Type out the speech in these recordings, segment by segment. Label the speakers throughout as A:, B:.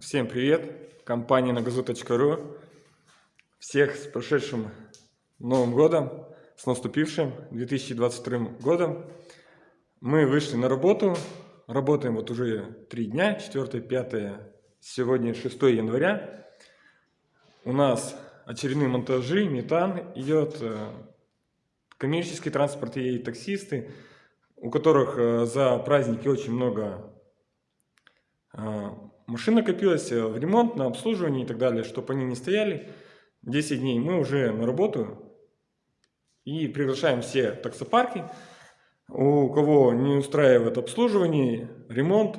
A: Всем привет! Компания нагазу.ру Всех с прошедшим Новым Годом, с наступившим 2022 годом. Мы вышли на работу, работаем вот уже три дня, 4, 5, сегодня 6 января. У нас очередные монтажи, метан идет, э, коммерческий транспорт и таксисты, у которых э, за праздники очень много э, Машина копилась э, в ремонт, на обслуживание и так далее, чтобы они не стояли. 10 дней мы уже на работу и приглашаем все таксопарки, у кого не устраивает обслуживание, ремонт,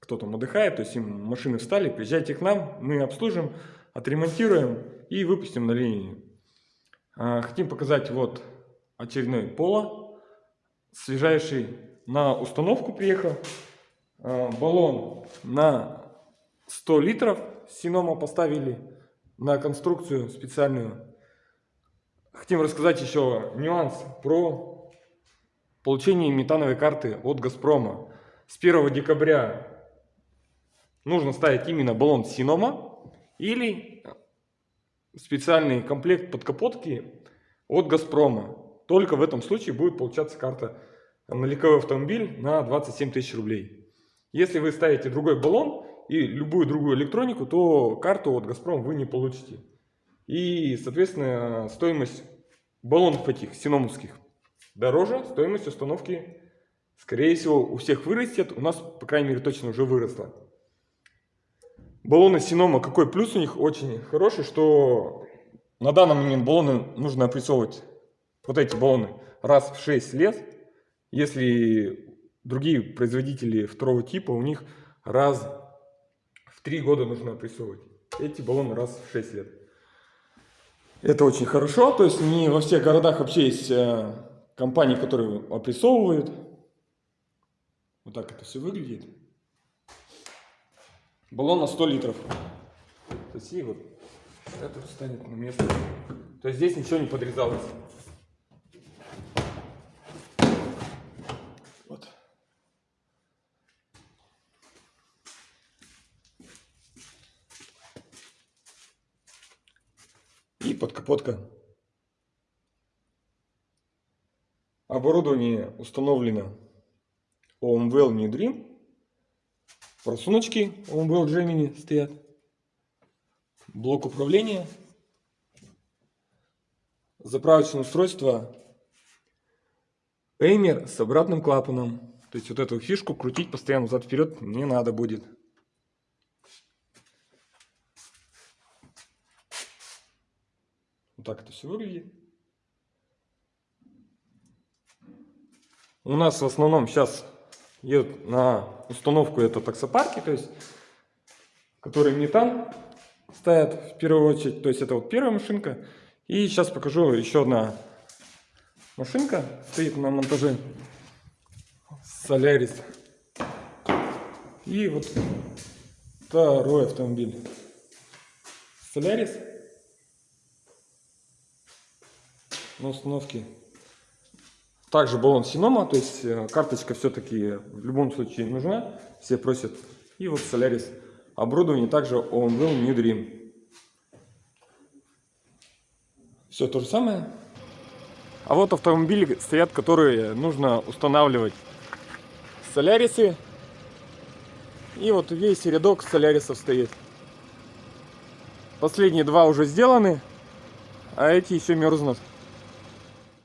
A: кто там отдыхает, то есть им машины встали, приезжайте к нам, мы обслужим, отремонтируем и выпустим на линию. А, хотим показать вот очередной поло, свежайший на установку приехал. А, баллон на 100 литров Синома поставили на конструкцию специальную. Хотим рассказать еще нюанс про получение метановой карты от Газпрома. С 1 декабря нужно ставить именно баллон Синома или специальный комплект подкапотки от Газпрома. Только в этом случае будет получаться карта на легковой автомобиль на 27 тысяч рублей. Если вы ставите другой баллон и любую другую электронику, то карту от Газпром вы не получите. И, соответственно, стоимость баллонов этих синомовских дороже, стоимость установки, скорее всего, у всех вырастет. У нас, по крайней мере, точно уже выросла. Баллоны Синома, какой плюс у них очень хороший, что на данный момент баллоны нужно опрессовывать, вот эти баллоны, раз в 6 лет. Если другие производители второго типа, у них раз три года нужно опрессовывать. Эти баллоны раз в 6 лет. Это очень хорошо, то есть не во всех городах вообще есть э, компании, которые опрессовывают. Вот так это все выглядит. Баллон на 100 литров. То есть и вот это встанет на место. То есть здесь ничего не подрезалось. И подкапотка. Оборудование установлено OMWell New Dream. Просуночки OMWell Gemini стоят. Блок управления. Заправочное устройство Эймер с обратным клапаном. То есть вот эту фишку крутить постоянно взад-вперед не надо будет. Так это все выглядит. У нас в основном сейчас едут на установку это таксопарки, то есть, которые метан ставят в первую очередь. То есть это вот первая машинка. И сейчас покажу еще одна машинка стоит на монтаже Солярис. И вот второй автомобиль Солярис. На установке. Также баллон Синома, то есть э, карточка все-таки в любом случае нужна, все просят. И вот Solaris. Оборудование также OMWell New Dream. Все то же самое. А вот автомобили стоят, которые нужно устанавливать. Солярисы. И вот весь рядок солярисов стоит. Последние два уже сделаны, а эти еще мерзнут.